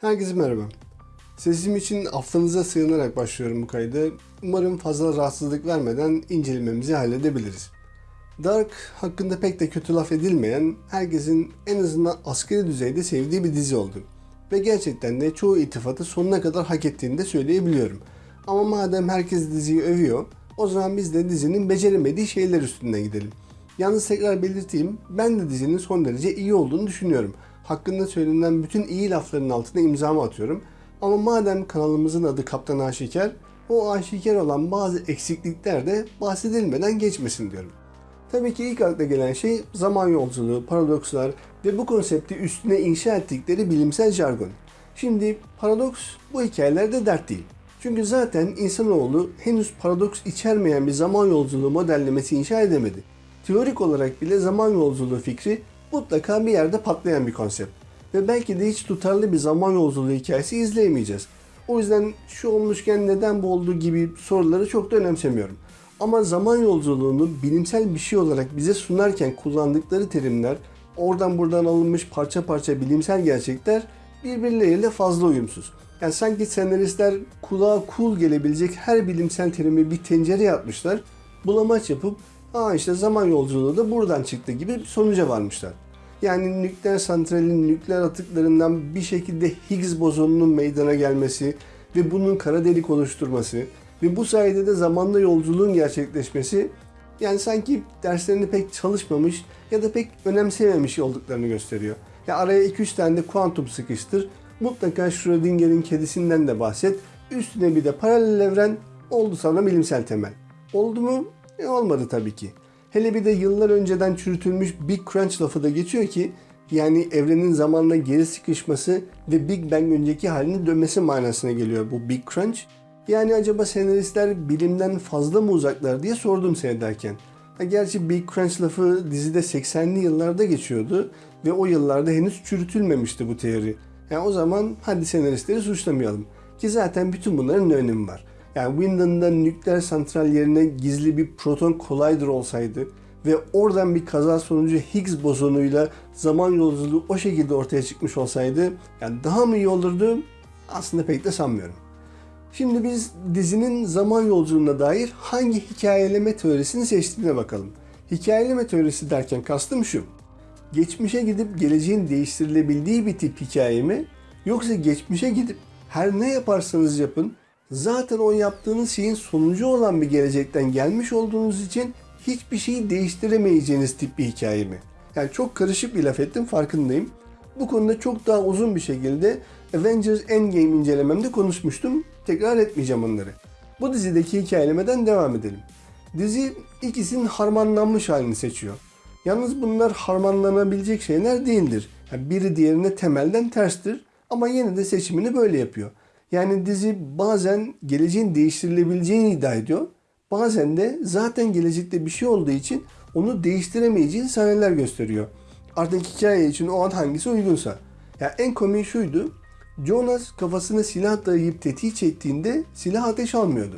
Herkese merhaba. Sesim için affınıza sığınarak başlıyorum bu kaydı. Umarım fazla rahatsızlık vermeden incelememizi halledebiliriz. Dark hakkında pek de kötü laf edilmeyen, herkesin en azından askeri düzeyde sevdiği bir dizi oldu. Ve gerçekten de çoğu iltifatı sonuna kadar hak ettiğini de söyleyebiliyorum. Ama madem herkes diziyi övüyor, o zaman biz de dizinin beceremediği şeyler üstünden gidelim. Yalnız tekrar belirteyim, ben de dizinin son derece iyi olduğunu düşünüyorum. Hakkında söylenen bütün iyi lafların altına imzamı atıyorum. Ama madem kanalımızın adı Kaptan Aşikar, o aşikar olan bazı eksiklikler de bahsedilmeden geçmesin diyorum. Tabii ki ilk akla gelen şey zaman yolculuğu, paradokslar ve bu konsepti üstüne inşa ettikleri bilimsel jargon. Şimdi paradoks bu hikayelerde dert değil. Çünkü zaten insanoğlu henüz paradoks içermeyen bir zaman yolculuğu modellemesi inşa edemedi. Teorik olarak bile zaman yolculuğu fikri mutlaka bir yerde patlayan bir konsept. Ve belki de hiç tutarlı bir zaman yolculuğu hikayesi izleyemeyeceğiz. O yüzden şu olmuşken neden bu oldu gibi soruları çok da önemsemiyorum. Ama zaman yolculuğunu bilimsel bir şey olarak bize sunarken kullandıkları terimler, oradan buradan alınmış parça parça bilimsel gerçekler birbirleriyle fazla uyumsuz. Yani sanki senaristler kulağa cool gelebilecek her bilimsel terimi bir tencereye atmışlar, bulamaç yapıp aa işte zaman yolculuğu da buradan çıktı gibi bir sonuca varmışlar. Yani nükleer santralin nükleer atıklarından bir şekilde Higgs bozonunun meydana gelmesi ve bunun kara delik oluşturması ve bu sayede de zamanda yolculuğun gerçekleşmesi yani sanki derslerini pek çalışmamış ya da pek önemsememiş olduklarını gösteriyor. Ya araya 2-3 tane de kuantum sıkıştır. Mutlaka Schrödinger'in kedisinden de bahset. Üstüne bir de paralel evren oldu sana bilimsel temel. Oldu mu? E olmadı tabii ki. Hele bir de yıllar önceden çürütülmüş Big Crunch lafı da geçiyor ki yani evrenin zamanla geri sıkışması ve Big Bang önceki halini dönmesi manasına geliyor bu Big Crunch. Yani acaba senaristler bilimden fazla mı uzaklar diye sordum seyrederken. Gerçi Big Crunch lafı dizide 80'li yıllarda geçiyordu ve o yıllarda henüz çürütülmemişti bu teori. Yani o zaman hadi senaristleri suçlamayalım. Ki zaten bütün bunların ne önemi var. Yani Windon'da nükleer santral yerine gizli bir proton collider olsaydı ve oradan bir kaza sonucu Higgs bozonuyla zaman yolculuğu o şekilde ortaya çıkmış olsaydı yani daha mı iyi olurdu? Aslında pek de sanmıyorum. Şimdi biz dizinin zaman yolculuğuna dair hangi hikayeleme teorisini seçtiğine bakalım. Hikayeleme teorisi derken kastım şu. Geçmişe gidip geleceğin değiştirilebildiği bir tip hikaye mi? Yoksa geçmişe gidip her ne yaparsanız yapın zaten o yaptığınız şeyin sonucu olan bir gelecekten gelmiş olduğunuz için hiçbir şeyi değiştiremeyeceğiniz tip bir hikaye mi? Yani çok karışık bir laf ettim farkındayım. Bu konuda çok daha uzun bir şekilde Avengers Endgame incelememde konuşmuştum. Tekrar etmeyeceğim onları. Bu dizideki hikayelemeden devam edelim. Dizi ikisinin harmanlanmış halini seçiyor. Yalnız bunlar harmanlanabilecek şeyler değildir. Yani biri diğerine temelden terstir ama yine de seçimini böyle yapıyor. Yani dizi bazen geleceğin değiştirilebileceğini iddia ediyor. Bazen de zaten gelecekte bir şey olduğu için onu değiştiremeyeceğin sahneler gösteriyor. Artık hikaye için o an hangisi uygunsa. Ya en komiği şuydu. Jonas kafasına silah dayayıp tetiği çektiğinde silah ateş almıyordu.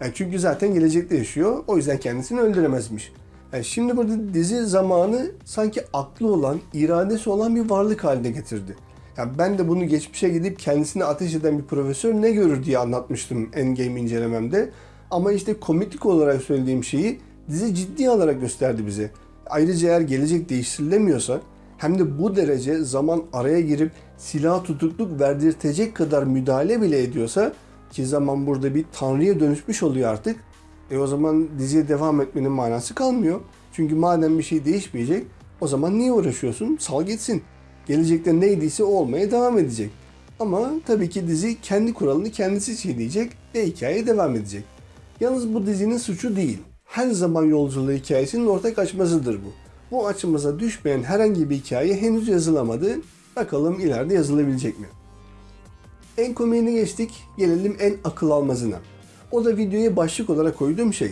Yani çünkü zaten gelecekte yaşıyor. O yüzden kendisini öldüremezmiş. Yani şimdi burada dizi zamanı sanki aklı olan, iradesi olan bir varlık haline getirdi. Yani ben de bunu geçmişe gidip kendisine ateş eden bir profesör ne görür diye anlatmıştım Endgame incelememde. Ama işte komiklik olarak söylediğim şeyi dizi ciddi alarak gösterdi bize. Ayrıca eğer gelecek değiştirilemiyorsa hem de bu derece zaman araya girip silah tutukluk verdirtecek kadar müdahale bile ediyorsa ki zaman burada bir tanrıya dönüşmüş oluyor artık. E o zaman diziye devam etmenin manası kalmıyor. Çünkü madem bir şey değişmeyecek o zaman niye uğraşıyorsun? Sal gitsin. Gelecekte neydiyse olmaya devam edecek. Ama tabii ki dizi kendi kuralını kendisi çiğneyecek ve hikaye devam edecek. Yalnız bu dizinin suçu değil. Her zaman yolculuğu hikayesinin ortak açmazıdır bu. Bu açımıza düşmeyen herhangi bir hikaye henüz yazılamadı. Bakalım ileride yazılabilecek mi? En komiğine geçtik, gelelim en akıl almazına. O da videoya başlık olarak koyduğum şey.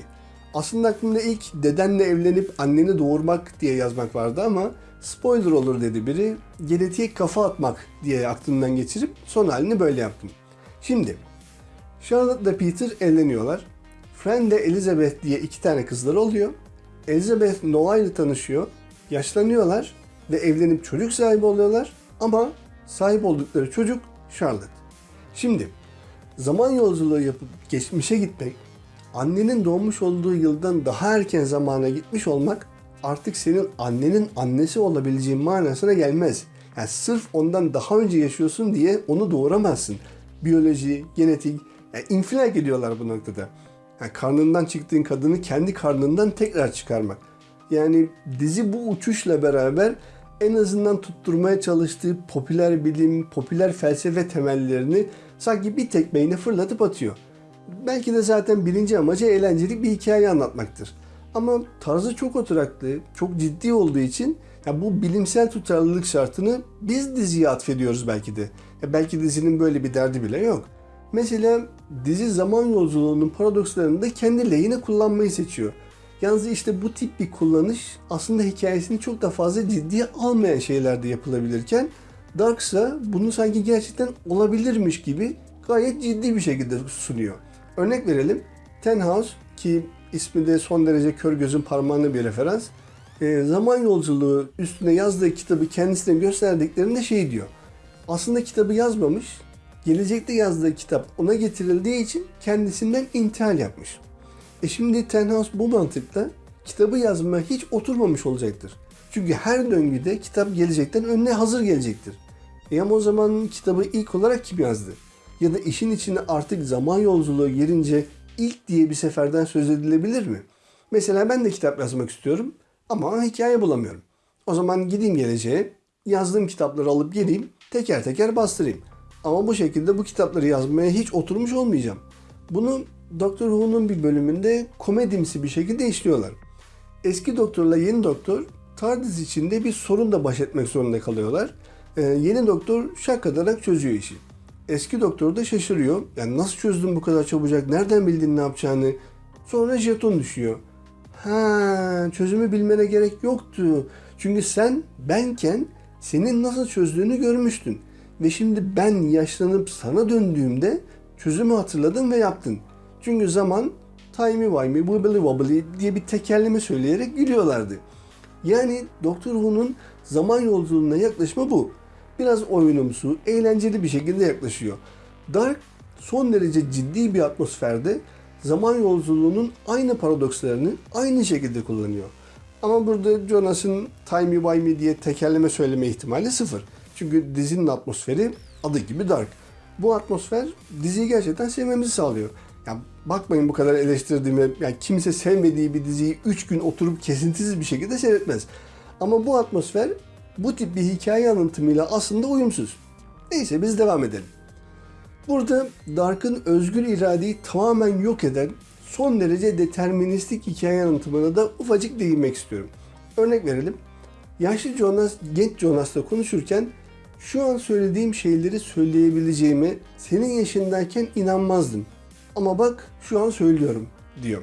Aslında aklımda ilk dedenle evlenip anneni doğurmak diye yazmak vardı ama spoiler olur dedi biri. Genetiğe kafa atmak diye aklımdan geçirip son halini böyle yaptım. Şimdi Charlotte ile Peter evleniyorlar. Fran ile Elizabeth diye iki tane kızları oluyor. Elizabeth Noah ile tanışıyor. Yaşlanıyorlar ve evlenip çocuk sahibi oluyorlar. Ama sahip oldukları çocuk Charlotte. Şimdi zaman yolculuğu yapıp geçmişe gitmek, annenin doğmuş olduğu yıldan daha erken zamana gitmiş olmak artık senin annenin annesi olabileceğin manasına gelmez. Yani sırf ondan daha önce yaşıyorsun diye onu doğuramazsın. Biyoloji, genetik, yani infilak ediyorlar bu noktada. Yani karnından çıktığın kadını kendi karnından tekrar çıkarmak. Yani dizi bu uçuşla beraber en azından tutturmaya çalıştığı popüler bilim, popüler felsefe temellerini sanki bir tekmeyle fırlatıp atıyor. Belki de zaten birinci amacı eğlenceli bir hikaye anlatmaktır. Ama tarzı çok oturaklı, çok ciddi olduğu için ya bu bilimsel tutarlılık şartını biz diziye atfediyoruz belki de. Ya belki dizinin böyle bir derdi bile yok. Mesela dizi zaman yolculuğunun paradokslarını da kendi lehine kullanmayı seçiyor. Yalnız işte bu tip bir kullanış aslında hikayesini çok da fazla ciddiye almayan şeylerde yapılabilirken Dark ise bunu sanki gerçekten olabilirmiş gibi gayet ciddi bir şekilde sunuyor. Örnek verelim. Ten House ki ismi de son derece kör gözün parmağına bir referans. E, zaman yolculuğu üstüne yazdığı kitabı kendisine gösterdiklerinde şey diyor. Aslında kitabı yazmamış. Gelecekte yazdığı kitap ona getirildiği için kendisinden intihal yapmış. E şimdi Tenhouse bu mantıkla kitabı yazmaya hiç oturmamış olacaktır. Çünkü her döngüde kitap gelecekten önüne hazır gelecektir. E ama o zaman kitabı ilk olarak kim yazdı? Ya da işin içine artık zaman yolculuğu girince ilk diye bir seferden söz edilebilir mi? Mesela ben de kitap yazmak istiyorum ama hikaye bulamıyorum. O zaman gideyim geleceğe, yazdığım kitapları alıp geleyim, teker teker bastırayım. Ama bu şekilde bu kitapları yazmaya hiç oturmuş olmayacağım. Bunu Doktor Who'nun bir bölümünde komedimsi bir şekilde işliyorlar. Eski doktorla yeni doktor TARDIS içinde bir sorunla baş etmek zorunda kalıyorlar. Ee, yeni doktor şak ederek çözüyor işi. Eski doktor da şaşırıyor. Yani nasıl çözdün bu kadar çabucak? Nereden bildin ne yapacağını? Sonra jeton düşüyor. Ha, çözümü bilmene gerek yoktu. Çünkü sen benken senin nasıl çözdüğünü görmüştün. Ve şimdi ben yaşlanıp sana döndüğümde çözümü hatırladın ve yaptın. Çünkü zaman timey wimey wibbly wobbly diye bir tekerleme söyleyerek gülüyorlardı. Yani Doktor Who'nun zaman yolculuğuna yaklaşma bu. Biraz oyunumsu, eğlenceli bir şekilde yaklaşıyor. Dark son derece ciddi bir atmosferde zaman yolculuğunun aynı paradokslarını aynı şekilde kullanıyor. Ama burada Jonas'ın timey wimey diye tekerleme söyleme ihtimali sıfır. Çünkü dizinin atmosferi adı gibi dark. Bu atmosfer diziyi gerçekten sevmemizi sağlıyor. Yani bakmayın bu kadar eleştirdiğime. Yani kimse sevmediği bir diziyi 3 gün oturup kesintisiz bir şekilde seyretmez. Ama bu atmosfer bu tip bir hikaye anlatımıyla aslında uyumsuz. Neyse biz devam edelim. Burada Dark'ın özgür iradeyi tamamen yok eden son derece deterministik hikaye anlatımına da ufacık değinmek istiyorum. Örnek verelim. Yaşlı Jonas genç Jonas'la konuşurken şu an söylediğim şeyleri söyleyebileceğime senin yaşındayken inanmazdım. Ama bak şu an söylüyorum diyor.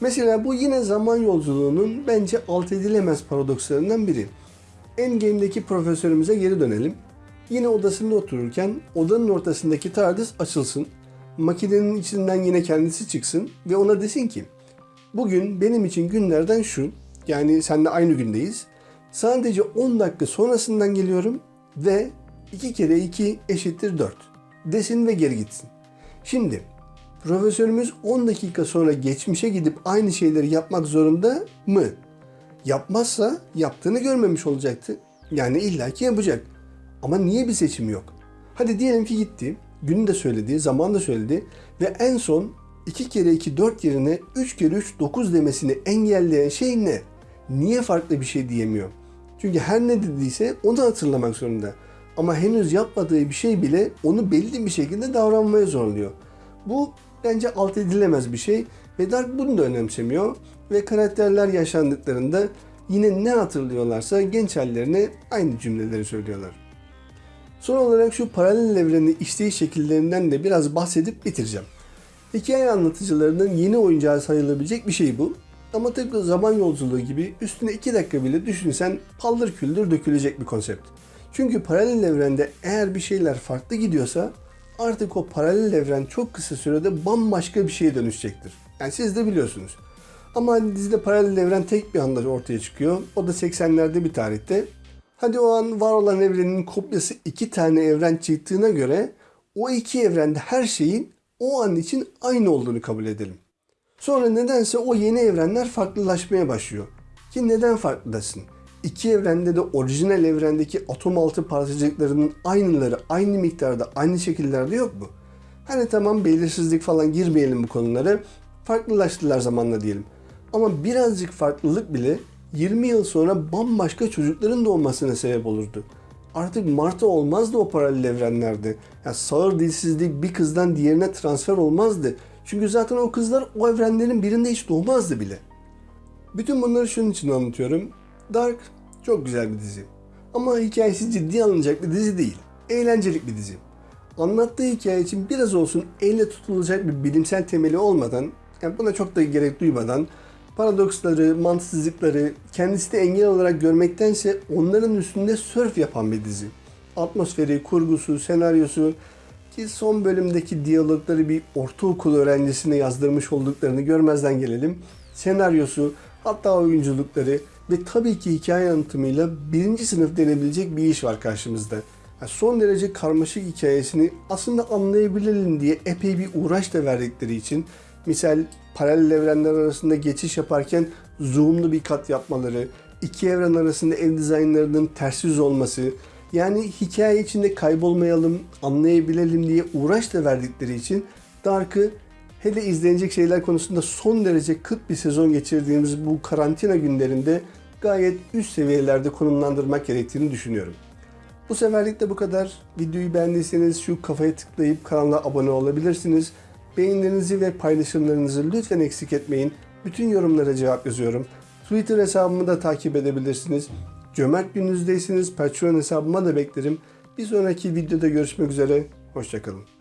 Mesela bu yine zaman yolculuğunun bence alt edilemez paradokslarından biri. Endgame'deki profesörümüze geri dönelim. Yine odasında otururken odanın ortasındaki TARDIS açılsın. Makinenin içinden yine kendisi çıksın ve ona desin ki Bugün benim için günlerden şu, yani seninle aynı gündeyiz. Sadece 10 dakika sonrasından geliyorum ve 2 kere 2 eşittir 4 desin ve geri gitsin. Şimdi profesörümüz 10 dakika sonra geçmişe gidip aynı şeyleri yapmak zorunda mı? Yapmazsa yaptığını görmemiş olacaktı. Yani illaki yapacak. Ama niye bir seçim yok? Hadi diyelim ki gitti, günü de söyledi, zaman da söyledi ve en son 2 kere 2 4 yerine 3 kere 3 9 demesini engelleyen şey ne? Niye farklı bir şey diyemiyor? Çünkü her ne dediyse onu hatırlamak zorunda. Ama henüz yapmadığı bir şey bile onu belli bir şekilde davranmaya zorluyor. Bu bence alt edilemez bir şey ve Dark bunu da önemsemiyor ve karakterler yaşandıklarında yine ne hatırlıyorlarsa genç hallerine aynı cümleleri söylüyorlar. Son olarak şu paralel evreni işleyiş şekillerinden de biraz bahsedip bitireceğim. Hikaye anlatıcılarının yeni oyuncağı sayılabilecek bir şey bu. Ama tıpkı zaman yolculuğu gibi üstüne 2 dakika bile düşünsen paldır küldür dökülecek bir konsept. Çünkü paralel evrende eğer bir şeyler farklı gidiyorsa artık o paralel evren çok kısa sürede bambaşka bir şeye dönüşecektir. Yani siz de biliyorsunuz. Ama hani dizide paralel evren tek bir anda ortaya çıkıyor. O da 80'lerde bir tarihte. Hadi o an var olan evrenin kopyası iki tane evren çıktığına göre o iki evrende her şeyin o an için aynı olduğunu kabul edelim. Sonra nedense o yeni evrenler farklılaşmaya başlıyor. Ki neden farklılaşsın? İki evrende de orijinal evrendeki atom altı parçacıklarının aynıları aynı miktarda aynı şekillerde yok mu? Hani tamam belirsizlik falan girmeyelim bu konulara. Farklılaştılar zamanla diyelim. Ama birazcık farklılık bile 20 yıl sonra bambaşka çocukların doğmasına sebep olurdu. Artık Marta olmazdı o paralel evrenlerde. Yani sağır dilsizlik bir kızdan diğerine transfer olmazdı. Çünkü zaten o kızlar o evrenlerin birinde hiç doğmazdı bile. Bütün bunları şunun için anlatıyorum. Dark çok güzel bir dizi. Ama hikayesi ciddi alınacak bir dizi değil. Eğlencelik bir dizi. Anlattığı hikaye için biraz olsun elle tutulacak bir bilimsel temeli olmadan, yani buna çok da gerek duymadan, paradoksları, mantıksızlıkları kendisi de engel olarak görmektense onların üstünde sörf yapan bir dizi. Atmosferi, kurgusu, senaryosu ki son bölümdeki diyalogları bir ortaokul öğrencisine yazdırmış olduklarını görmezden gelelim. Senaryosu, hatta oyunculukları ve tabii ki hikaye anlatımıyla birinci sınıf denebilecek bir iş var karşımızda. Yani son derece karmaşık hikayesini aslında anlayabilelim diye epey bir uğraş da verdikleri için misal paralel evrenler arasında geçiş yaparken zoomlu bir kat yapmaları, iki evren arasında ev dizaynlarının ters yüz olması, yani hikaye içinde kaybolmayalım, anlayabilelim diye uğraş da verdikleri için Dark'ı hele izlenecek şeyler konusunda son derece kıt bir sezon geçirdiğimiz bu karantina günlerinde gayet üst seviyelerde konumlandırmak gerektiğini düşünüyorum. Bu seferlik de bu kadar. Videoyu beğendiyseniz şu kafaya tıklayıp kanala abone olabilirsiniz. Beğenilerinizi ve paylaşımlarınızı lütfen eksik etmeyin. Bütün yorumlara cevap yazıyorum. Twitter hesabımı da takip edebilirsiniz. Cömert gününüzdeyseniz Patreon hesabıma da beklerim. Bir sonraki videoda görüşmek üzere. Hoşçakalın.